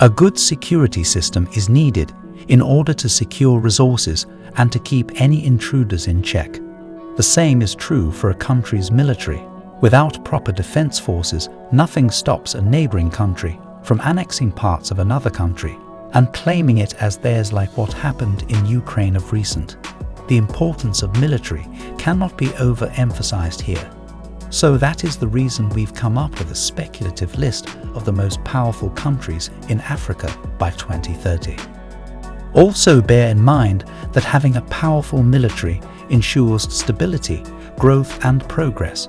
A good security system is needed in order to secure resources and to keep any intruders in check. The same is true for a country's military. Without proper defense forces, nothing stops a neighboring country from annexing parts of another country and claiming it as theirs like what happened in Ukraine of recent. The importance of military cannot be overemphasized here. So that is the reason we've come up with a speculative list of the most powerful countries in Africa by 2030. Also bear in mind that having a powerful military ensures stability, growth and progress.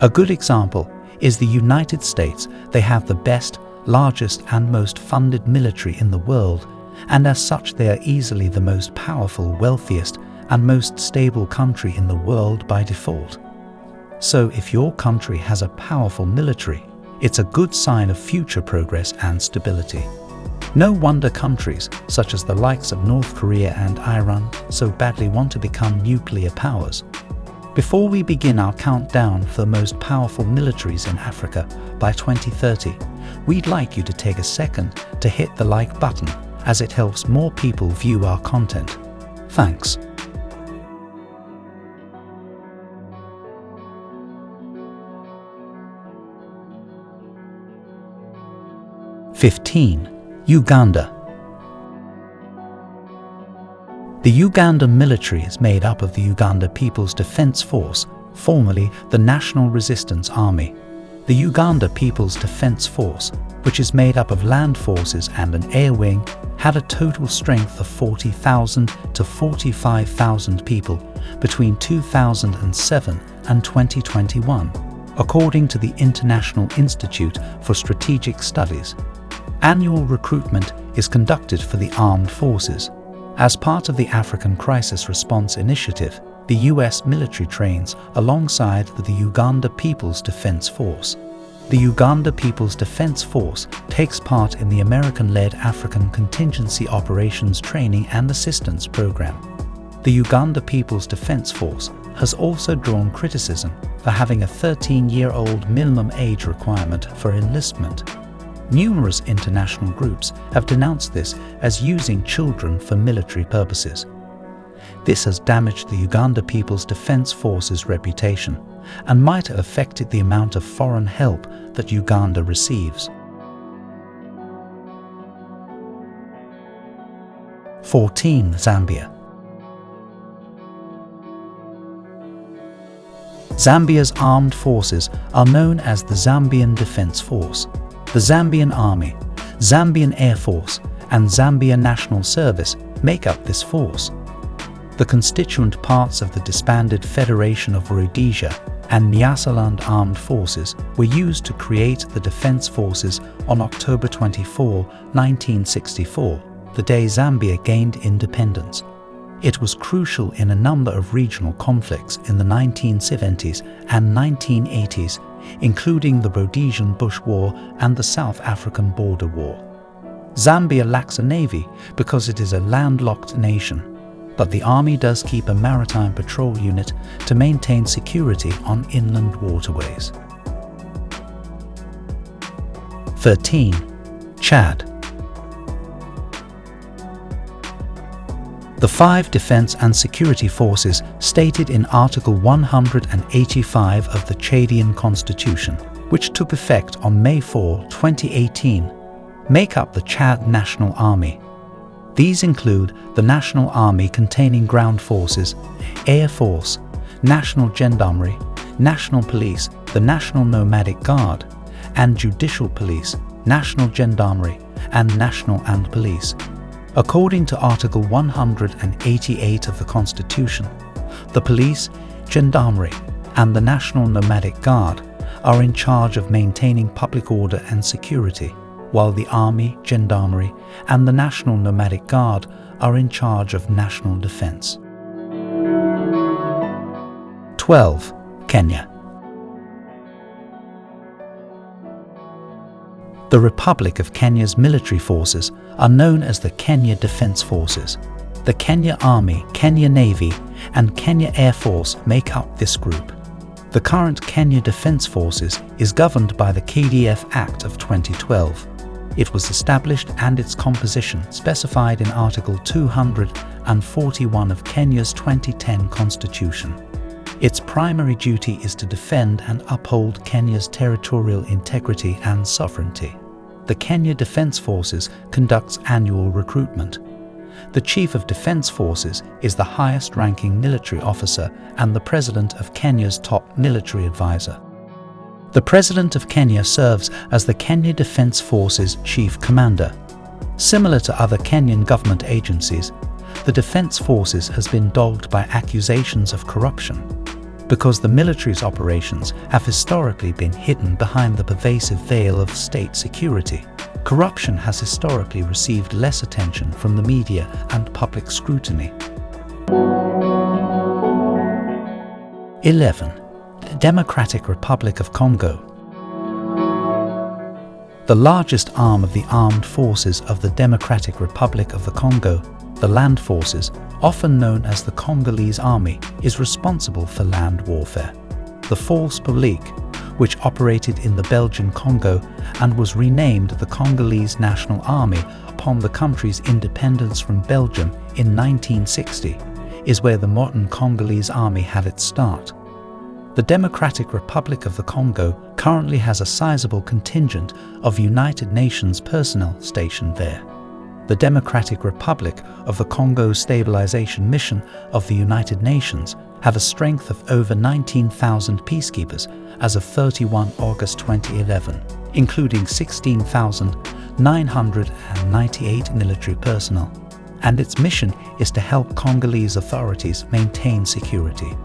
A good example is the United States. They have the best, largest and most funded military in the world, and as such they are easily the most powerful, wealthiest and most stable country in the world by default. So if your country has a powerful military, it's a good sign of future progress and stability. No wonder countries, such as the likes of North Korea and Iran, so badly want to become nuclear powers. Before we begin our countdown for the most powerful militaries in Africa by 2030, we'd like you to take a second to hit the like button as it helps more people view our content. Thanks. 15. Uganda The Uganda military is made up of the Uganda People's Defence Force, formerly the National Resistance Army. The Uganda People's Defence Force, which is made up of land forces and an air wing, had a total strength of 40,000 to 45,000 people between 2007 and 2021, according to the International Institute for Strategic Studies. Annual recruitment is conducted for the armed forces. As part of the African Crisis Response Initiative, the US military trains alongside the Uganda People's Defense Force. The Uganda People's Defense Force takes part in the American-led African Contingency Operations Training and Assistance Program. The Uganda People's Defense Force has also drawn criticism for having a 13-year-old minimum age requirement for enlistment Numerous international groups have denounced this as using children for military purposes. This has damaged the Uganda People's Defense Force's reputation and might have affected the amount of foreign help that Uganda receives. 14. Zambia Zambia's armed forces are known as the Zambian Defense Force the Zambian Army, Zambian Air Force and Zambia National Service make up this force. The constituent parts of the disbanded Federation of Rhodesia and Nyasaland Armed Forces were used to create the Defence Forces on October 24, 1964, the day Zambia gained independence. It was crucial in a number of regional conflicts in the 1970s and 1980s including the Rhodesian Bush War and the South African Border War. Zambia lacks a navy because it is a landlocked nation, but the army does keep a maritime patrol unit to maintain security on inland waterways. 13. Chad The five defense and security forces stated in Article 185 of the Chadian Constitution, which took effect on May 4, 2018, make up the Chad National Army. These include the National Army containing ground forces, Air Force, National Gendarmerie, National Police, the National Nomadic Guard, and Judicial Police, National Gendarmerie, and National and Police. According to Article 188 of the Constitution, the police, gendarmerie and the National Nomadic Guard are in charge of maintaining public order and security, while the Army, Gendarmerie and the National Nomadic Guard are in charge of national defense. 12. Kenya The Republic of Kenya's military forces are known as the Kenya Defence Forces. The Kenya Army, Kenya Navy and Kenya Air Force make up this group. The current Kenya Defence Forces is governed by the KDF Act of 2012. It was established and its composition specified in Article 241 of Kenya's 2010 Constitution. Its primary duty is to defend and uphold Kenya's territorial integrity and sovereignty. The Kenya Defence Forces conducts annual recruitment. The Chief of Defence Forces is the highest-ranking military officer and the President of Kenya's top military advisor. The President of Kenya serves as the Kenya Defence Forces Chief Commander. Similar to other Kenyan government agencies, the Defence Forces has been dogged by accusations of corruption because the military's operations have historically been hidden behind the pervasive veil of state security. Corruption has historically received less attention from the media and public scrutiny. 11. The Democratic Republic of Congo. The largest arm of the armed forces of the Democratic Republic of the Congo, the Land Forces, often known as the Congolese Army, is responsible for land warfare. The Force Publique, which operated in the Belgian Congo and was renamed the Congolese National Army upon the country's independence from Belgium in 1960, is where the modern Congolese Army had its start. The Democratic Republic of the Congo currently has a sizable contingent of United Nations personnel stationed there. The Democratic Republic of the Congo Stabilization Mission of the United Nations have a strength of over 19,000 peacekeepers as of 31 August 2011, including 16,998 military personnel. And its mission is to help Congolese authorities maintain security.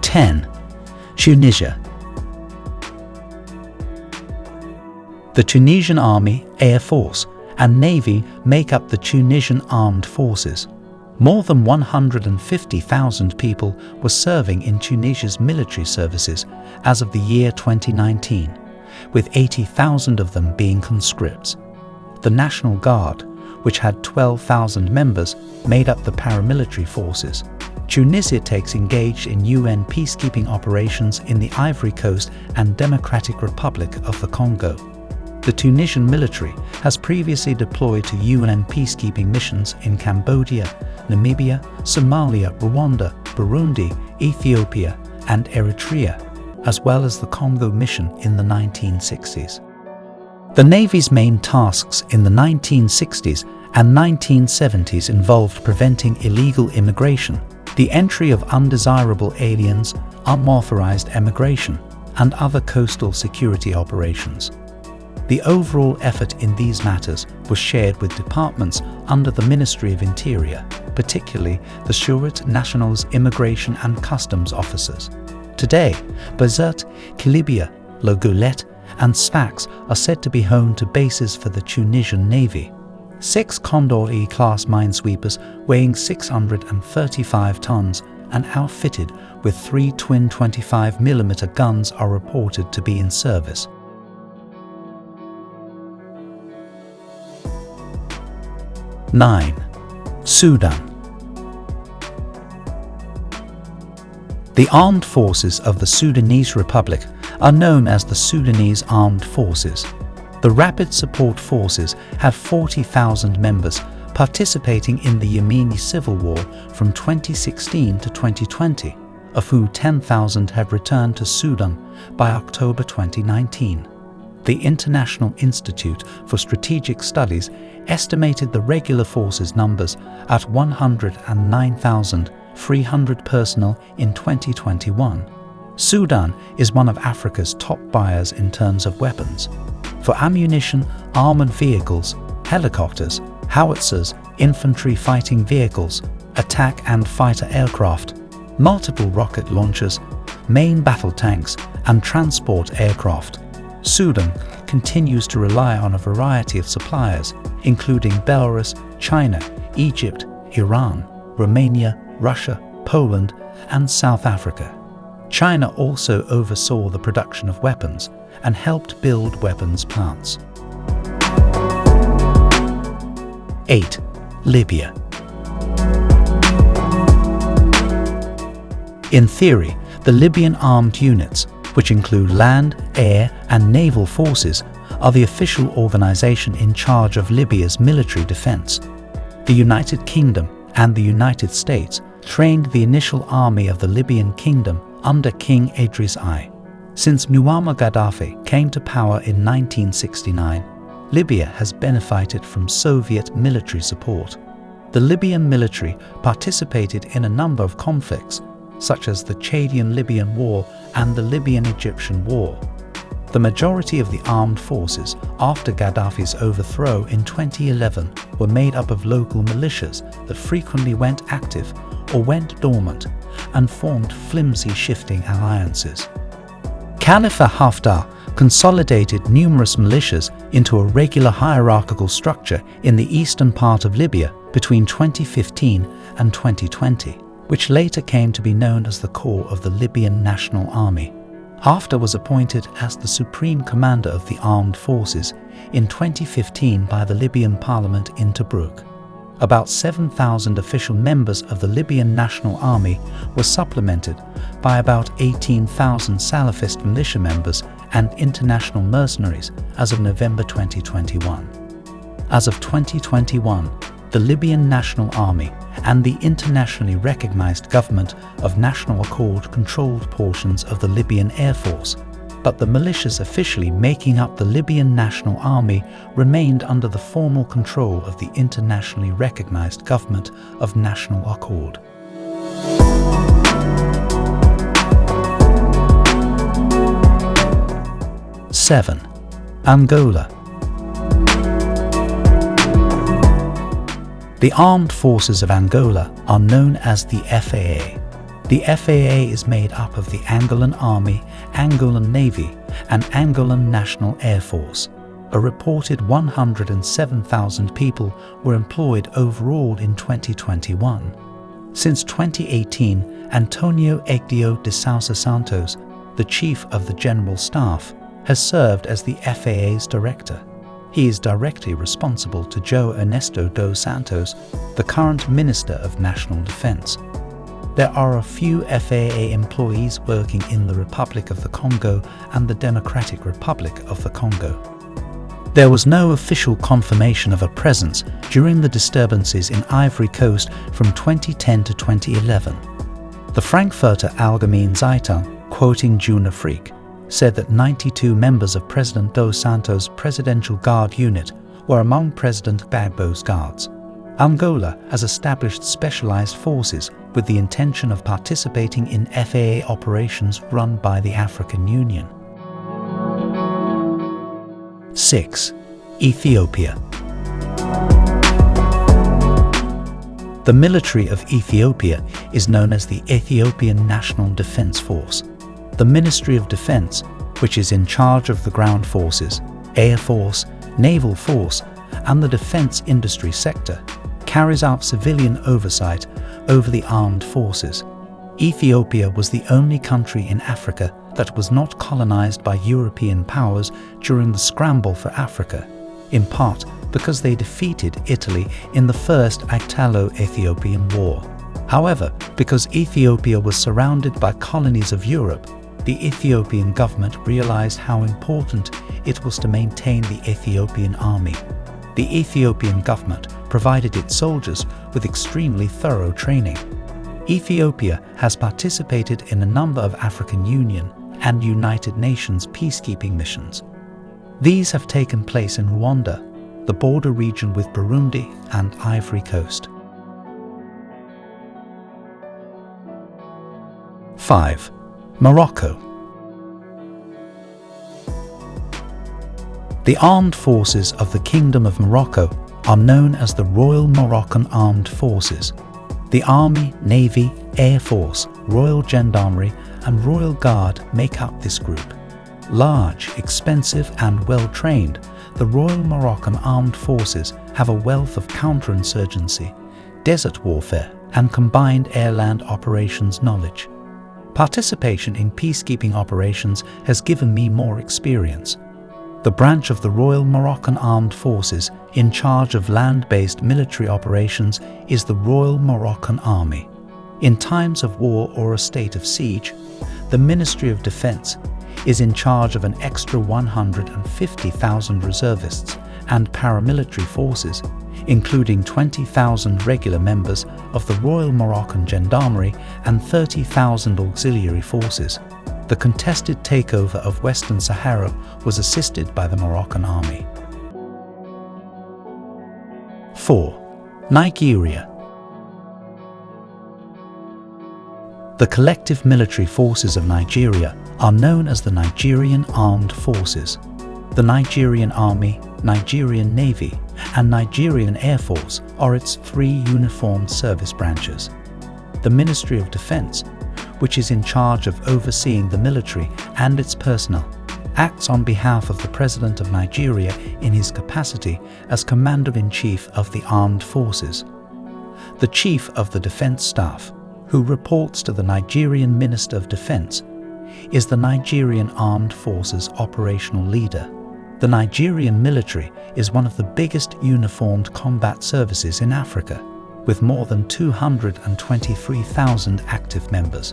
10. Tunisia The Tunisian Army, Air Force and Navy make up the Tunisian Armed Forces. More than 150,000 people were serving in Tunisia's military services as of the year 2019, with 80,000 of them being conscripts. The National Guard, which had 12,000 members, made up the paramilitary forces. Tunisia takes engaged in UN peacekeeping operations in the Ivory Coast and Democratic Republic of the Congo. The Tunisian military has previously deployed to UN peacekeeping missions in Cambodia, Namibia, Somalia, Rwanda, Burundi, Ethiopia and Eritrea, as well as the Congo mission in the 1960s. The Navy's main tasks in the 1960s and 1970s involved preventing illegal immigration, the entry of undesirable aliens, unauthorized emigration, and other coastal security operations. The overall effort in these matters was shared with departments under the Ministry of Interior, particularly the Sûreté National's Immigration and Customs officers. Today, Bizerte, Kelibia, La Goulette and Sfax are said to be home to bases for the Tunisian Navy. Six Condor E-class minesweepers weighing 635 tons and outfitted with three twin 25mm guns are reported to be in service. Nine, Sudan. The armed forces of the Sudanese Republic are known as the Sudanese Armed Forces. The Rapid Support Forces have 40,000 members participating in the Yemeni civil war from 2016 to 2020, of whom 10,000 have returned to Sudan by October 2019. The International Institute for Strategic Studies estimated the regular forces numbers at 109,300 personnel in 2021. Sudan is one of Africa's top buyers in terms of weapons, for ammunition, armored vehicles, helicopters, howitzers, infantry fighting vehicles, attack and fighter aircraft, multiple rocket launchers, main battle tanks and transport aircraft. Sudan continues to rely on a variety of suppliers, including Belarus, China, Egypt, Iran, Romania, Russia, Poland and South Africa. China also oversaw the production of weapons and helped build weapons plants. 8. Libya In theory, the Libyan armed units, which include land, air and naval forces, are the official organization in charge of Libya's military defense. The United Kingdom and the United States trained the initial army of the Libyan kingdom under King Idris I. Since Muammar Gaddafi came to power in 1969, Libya has benefited from Soviet military support. The Libyan military participated in a number of conflicts, such as the Chadian-Libyan War and the Libyan-Egyptian War. The majority of the armed forces after Gaddafi's overthrow in 2011 were made up of local militias that frequently went active or went dormant and formed flimsy shifting alliances. Khalifa Haftar consolidated numerous militias into a regular hierarchical structure in the eastern part of Libya between 2015 and 2020, which later came to be known as the core of the Libyan National Army. Haftar was appointed as the Supreme Commander of the Armed Forces in 2015 by the Libyan Parliament in Tobruk. About 7,000 official members of the Libyan National Army were supplemented by about 18,000 Salafist militia members and international mercenaries as of November 2021. As of 2021, the Libyan National Army and the internationally recognized government of National Accord controlled portions of the Libyan Air Force, but the militias officially making up the Libyan National Army remained under the formal control of the internationally recognized government of National Accord. Seven, Angola The armed forces of Angola are known as the FAA. The FAA is made up of the Angolan Army, Angolan Navy and Angolan National Air Force. A reported 107,000 people were employed overall in 2021. Since 2018, Antonio Egídio de Sousa Santos, the Chief of the General Staff, has served as the FAA's director. He is directly responsible to João Ernesto dos Santos, the current Minister of National Defense. There are a few FAA employees working in the Republic of the Congo and the Democratic Republic of the Congo. There was no official confirmation of a presence during the disturbances in Ivory Coast from 2010 to 2011. The Frankfurter Allgemeine Zeitung, quoting Jeune Afrique, said that 92 members of President Dos Santos' Presidential Guard unit were among President Gbagbo's guards. Angola has established specialized forces with the intention of participating in FAA operations run by the African Union. 6. Ethiopia The military of Ethiopia is known as the Ethiopian National Defense Force the Ministry of Defense, which is in charge of the ground forces, air force, naval force, and the defense industry sector, carries out civilian oversight over the armed forces. Ethiopia was the only country in Africa that was not colonized by European powers during the scramble for Africa, in part because they defeated Italy in the First Italo-Ethiopian War. However, because Ethiopia was surrounded by colonies of Europe, the Ethiopian government realized how important it was to maintain the Ethiopian army. The Ethiopian government provided its soldiers with extremely thorough training. Ethiopia has participated in a number of African Union and United Nations peacekeeping missions. These have taken place in Rwanda, the border region with Burundi and Ivory Coast. 5. Morocco The armed forces of the Kingdom of Morocco are known as the Royal Moroccan Armed Forces. The Army, Navy, Air Force, Royal Gendarmerie and Royal Guard make up this group. Large, expensive and well-trained, the Royal Moroccan Armed Forces have a wealth of counterinsurgency, desert warfare and combined air-land operations knowledge. Participation in peacekeeping operations has given me more experience. The branch of the Royal Moroccan Armed Forces in charge of land-based military operations is the Royal Moroccan Army. In times of war or a state of siege, the Ministry of Defense is in charge of an extra 150,000 reservists and paramilitary forces, including 20,000 regular members of the Royal Moroccan Gendarmerie and 30,000 auxiliary forces. The contested takeover of Western Sahara was assisted by the Moroccan army. 4. Nigeria The collective military forces of Nigeria are known as the Nigerian Armed Forces. The Nigerian Army, Nigerian Navy and Nigerian Air Force are its three uniformed service branches. The Ministry of Defense, which is in charge of overseeing the military and its personnel, acts on behalf of the President of Nigeria in his capacity as Commander-in-Chief of the Armed Forces. The Chief of the Defense Staff who reports to the Nigerian Minister of Defense, is the Nigerian Armed Forces operational leader. The Nigerian military is one of the biggest uniformed combat services in Africa, with more than 223,000 active members.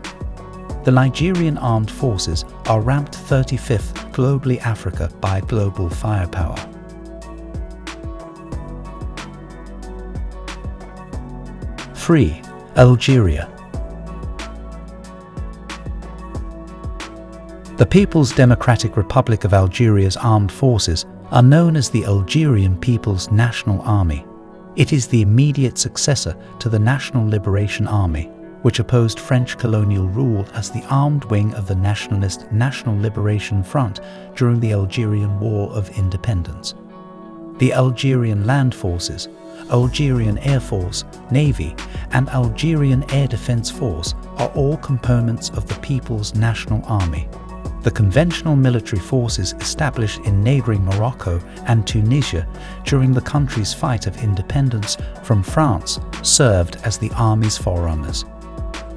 The Nigerian Armed Forces are ranked 35th globally Africa by global firepower. Three, Algeria The People's Democratic Republic of Algeria's armed forces are known as the Algerian People's National Army. It is the immediate successor to the National Liberation Army, which opposed French colonial rule as the armed wing of the nationalist National Liberation Front during the Algerian War of Independence. The Algerian Land Forces, Algerian Air Force, Navy and Algerian Air Defense Force are all components of the People's National Army the conventional military forces established in neighbouring Morocco and Tunisia during the country's fight of independence from France served as the army's forerunners.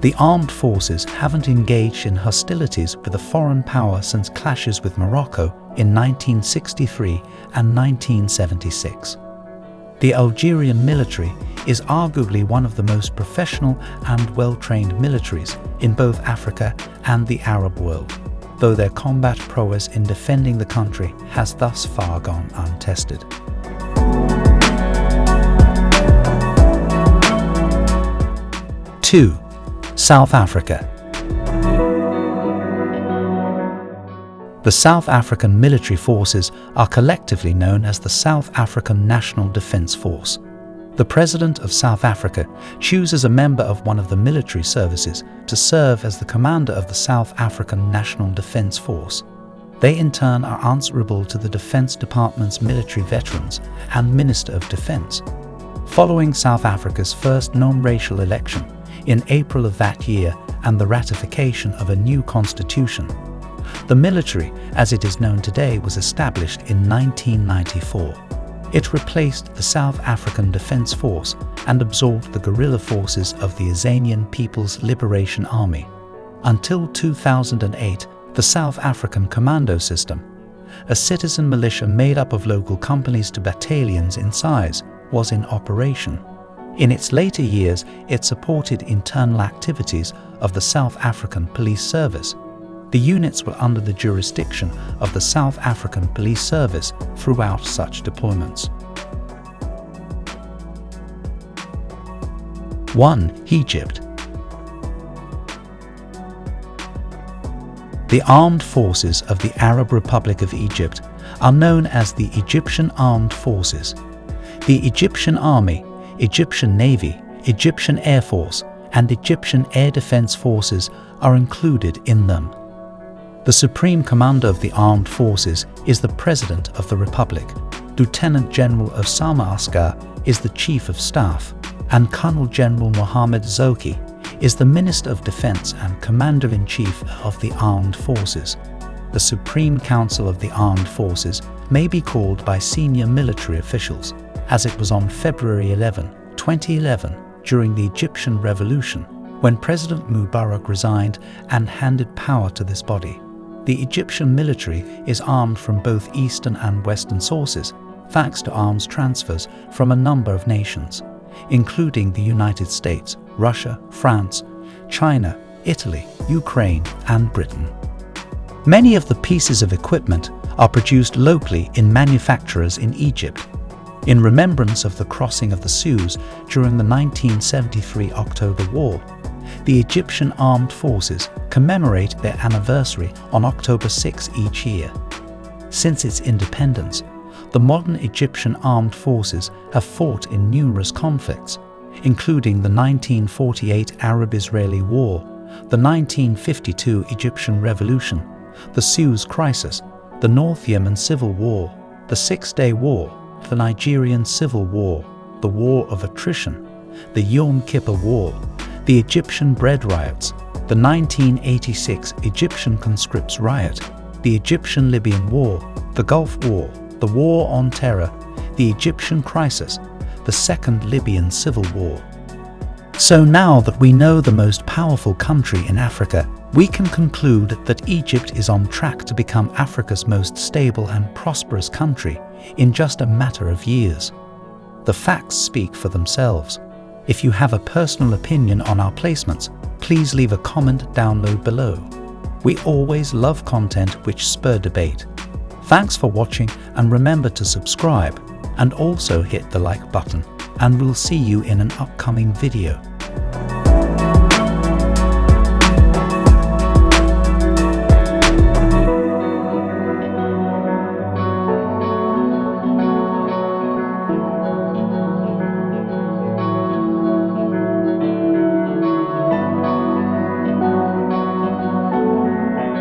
The armed forces haven't engaged in hostilities with a foreign power since clashes with Morocco in 1963 and 1976. The Algerian military is arguably one of the most professional and well-trained militaries in both Africa and the Arab world though their combat prowess in defending the country has thus far gone untested. Two, South Africa. The South African military forces are collectively known as the South African National Defence Force. The President of South Africa chooses a member of one of the military services to serve as the commander of the South African National Defence Force. They in turn are answerable to the Defence Department's military veterans and Minister of Defence. Following South Africa's first non-racial election in April of that year and the ratification of a new constitution, the military, as it is known today, was established in 1994. It replaced the South African Defence Force and absorbed the guerrilla forces of the Azanian People's Liberation Army. Until 2008, the South African Commando System, a citizen militia made up of local companies to battalions in size, was in operation. In its later years, it supported internal activities of the South African Police Service, the units were under the jurisdiction of the South African Police Service throughout such deployments. 1. Egypt The armed forces of the Arab Republic of Egypt are known as the Egyptian Armed Forces. The Egyptian Army, Egyptian Navy, Egyptian Air Force and Egyptian Air Defense Forces are included in them. The Supreme Commander of the Armed Forces is the President of the Republic. Lieutenant General Osama Askar is the Chief of Staff, and Colonel General Mohammed Zaki is the Minister of Defense and Commander-in-Chief of the Armed Forces. The Supreme Council of the Armed Forces may be called by senior military officials, as it was on February 11, 2011, during the Egyptian Revolution, when President Mubarak resigned and handed power to this body. The Egyptian military is armed from both eastern and western sources, thanks to arms transfers from a number of nations, including the United States, Russia, France, China, Italy, Ukraine and Britain. Many of the pieces of equipment are produced locally in manufacturers in Egypt. In remembrance of the crossing of the Suez during the 1973 October War, the Egyptian armed forces commemorate their anniversary on October 6 each year. Since its independence, the modern Egyptian armed forces have fought in numerous conflicts, including the 1948 Arab-Israeli War, the 1952 Egyptian Revolution, the Suez Crisis, the North Yemen Civil War, the Six-Day War, the Nigerian Civil War, the War of Attrition, the Yom Kippur War, the Egyptian bread riots, the 1986 Egyptian conscripts riot, the Egyptian-Libyan War, the Gulf War, the War on Terror, the Egyptian crisis, the Second Libyan Civil War. So now that we know the most powerful country in Africa, we can conclude that Egypt is on track to become Africa's most stable and prosperous country in just a matter of years. The facts speak for themselves. If you have a personal opinion on our placements, please leave a comment down below. We always love content which spur debate. Thanks for watching and remember to subscribe and also hit the like button and we'll see you in an upcoming video.